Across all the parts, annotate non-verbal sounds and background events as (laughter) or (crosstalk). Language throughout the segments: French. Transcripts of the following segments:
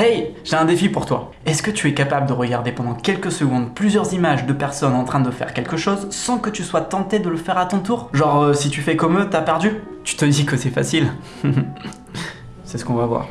Hey, j'ai un défi pour toi. Est-ce que tu es capable de regarder pendant quelques secondes plusieurs images de personnes en train de faire quelque chose sans que tu sois tenté de le faire à ton tour? Genre, euh, si tu fais comme eux, t'as perdu? Tu te dis que c'est facile (laughs) C'est ce qu'on va voir.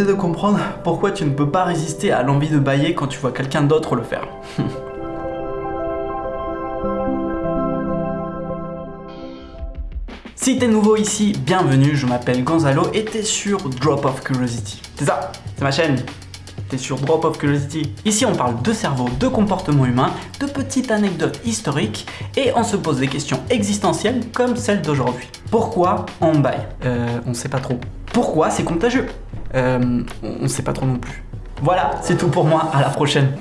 De comprendre pourquoi tu ne peux pas résister à l'envie de bailler quand tu vois quelqu'un d'autre le faire. (laughs) Si t'es nouveau ici, bienvenue, je m'appelle Gonzalo et t'es sur Drop of Curiosity. C'est ça, c'est ma chaîne. T'es sur Drop of Curiosity. Ici on parle de cerveau, de comportement humain, de petites anecdotes historiques et on se pose des questions existentielles comme celle d'aujourd'hui. Pourquoi on baille? Euh, on sait pas trop. Pourquoi c'est contagieux? Euh, on sait pas trop non plus. Voilà, c'est tout pour moi, à la prochaine.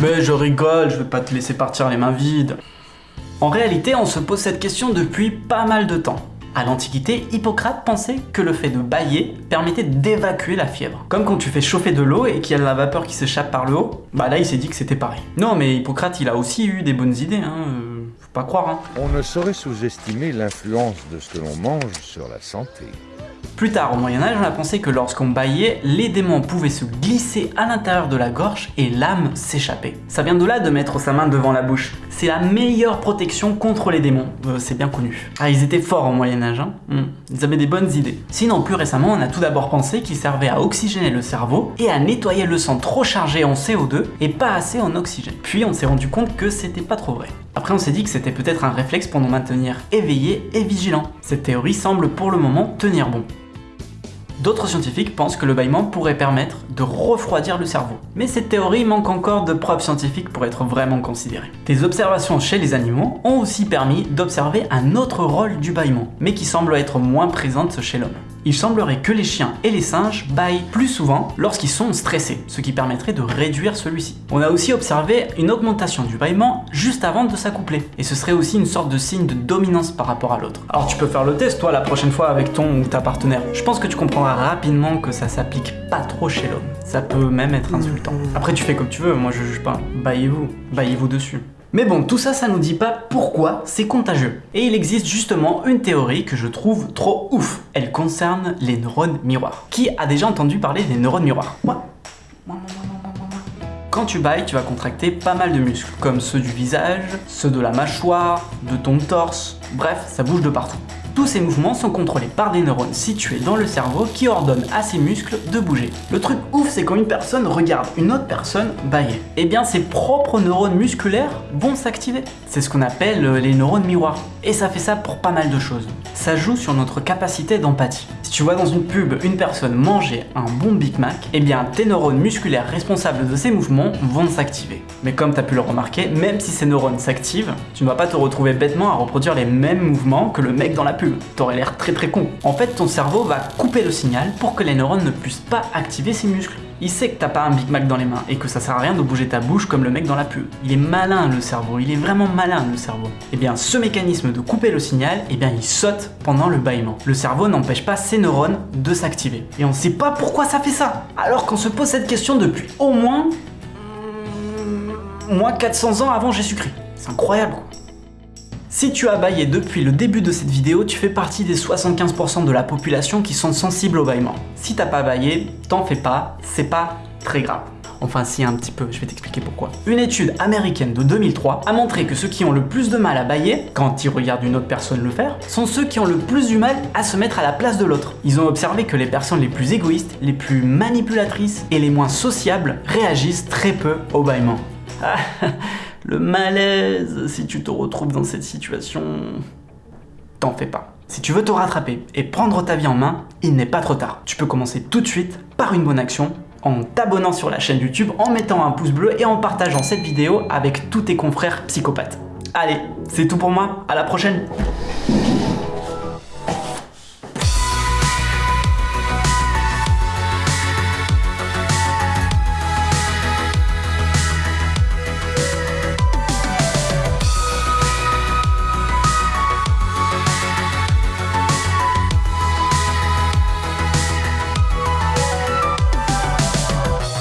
Mais je rigole, je vais pas te laisser partir les mains vides. En réalité, on se pose cette question depuis pas mal de temps. À l'Antiquité, Hippocrate pensait que le fait de bailler permettait d'évacuer la fièvre. Comme quand tu fais chauffer de l'eau et qu'il y a de la vapeur qui s'échappe par le haut, bah là il s'est dit que c'était pareil. Non mais Hippocrate il a aussi eu des bonnes idées, hein, euh, pas croire. Hein. On ne saurait sous-estimer l'influence de ce que l'on mange sur la santé. Plus tard, au Moyen-Âge, on a pensé que lorsqu'on baillait, les démons pouvaient se glisser à l'intérieur de la gorge et l'âme s'échapper. Ça vient de là de mettre sa main devant la bouche. C'est la meilleure protection contre les démons, Euh, c'est bien connu. Ah, ils étaient forts au Moyen-Âge, hein Hmm. Ils avaient des bonnes idées. Sinon, plus récemment, on a tout d'abord pensé qu'ils servaient à oxygéner le cerveau et à nettoyer le sang trop chargé en CO2 et pas assez en oxygène. Puis on s'est rendu compte que c'était pas trop vrai. Après, on s'est dit que c'était peut-être un réflexe pour nous maintenir éveillés et vigilants. Cette théorie semble pour le moment tenir bon. D'autres scientifiques pensent que le bâillement pourrait permettre de refroidir le cerveau. Mais cette théorie manque encore de preuves scientifiques pour être vraiment considérée. Des observations chez les animaux ont aussi permis d'observer un autre rôle du bâillement, mais qui semble être moins présente chez l'homme. Il semblerait que les chiens et les singes baillent plus souvent lorsqu'ils sont stressés, ce qui permettrait de réduire celui-ci. On a aussi observé une augmentation du bâillement juste avant de s'accoupler, et ce serait aussi une sorte de signe de dominance par rapport à l'autre. Alors tu peux faire le test toi la prochaine fois avec ton ou ta partenaire. Je pense que tu comprendras rapidement que ça s'applique pas trop chez l'homme. Ça peut même être insultant. Après tu fais comme tu veux, moi je juge pas. Baillez-vous, baillez-vous dessus. Mais bon, tout ça, ça nous dit pas pourquoi c'est contagieux. Et il existe justement une théorie que je trouve trop ouf. Elle concerne les neurones miroirs. Qui a déjà entendu parler des neurones miroirs? Quand tu bailles, tu vas contracter pas mal de muscles, comme ceux du visage, ceux de la mâchoire, de ton torse, bref, ça bouge de partout. Tous ces mouvements sont contrôlés par des neurones situés dans le cerveau qui ordonnent à ces muscles de bouger. Le truc ouf, c'est quand une personne regarde une autre personne bailler. Eh bien, ses propres neurones musculaires vont s'activer. C'est ce qu'on appelle euh, les neurones miroirs. Et ça fait ça pour pas mal de choses. Ça joue sur notre capacité d'empathie. Si tu vois dans une pub une personne manger un bon Big Mac, eh bien tes neurones musculaires responsables de ces mouvements vont s'activer. Mais comme tu as pu le remarquer, même si ces neurones s'activent, tu ne vas pas te retrouver bêtement à reproduire les mêmes mouvements que le mec dans la pub. T'aurais l'air très très con. En fait, ton cerveau va couper le signal pour que les neurones ne puissent pas activer ces muscles. Il sait que t'as pas un Big Mac dans les mains et que ça sert à rien de bouger ta bouche comme le mec dans la pub. Il est malin le cerveau, il est vraiment malin le cerveau. Et bien ce mécanisme de couper le signal, et bien il saute pendant le bâillement. Le cerveau n'empêche pas ses neurones de s'activer. Et on sait pas pourquoi ça fait ça. Alors qu'on se pose cette question depuis au moins... moins 400 ans avant Jésus-Christ. C'est incroyable quoi. Si tu as baillé depuis le début de cette vidéo, tu fais partie des 75% de la population qui sont sensibles au bâillement. Si t'as pas baillé, t'en fais pas, c'est pas très grave. Enfin si un petit peu, je vais t'expliquer pourquoi. Une étude américaine de 2003 a montré que ceux qui ont le plus de mal à bailler, quand ils regardent une autre personne le faire, sont ceux qui ont le plus du mal à se mettre à la place de l'autre. Ils ont observé que les personnes les plus égoïstes, les plus manipulatrices et les moins sociables réagissent très peu au bâillement. (laughs) Le malaise, si tu te retrouves dans cette situation, t'en fais pas. Si tu veux te rattraper et prendre ta vie en main, il n'est pas trop tard. Tu peux commencer tout de suite par une bonne action en t'abonnant sur la chaîne YouTube, en mettant un pouce bleu et en partageant cette vidéo avec tous tes confrères psychopathes. Allez, c'est tout pour moi, à la prochaine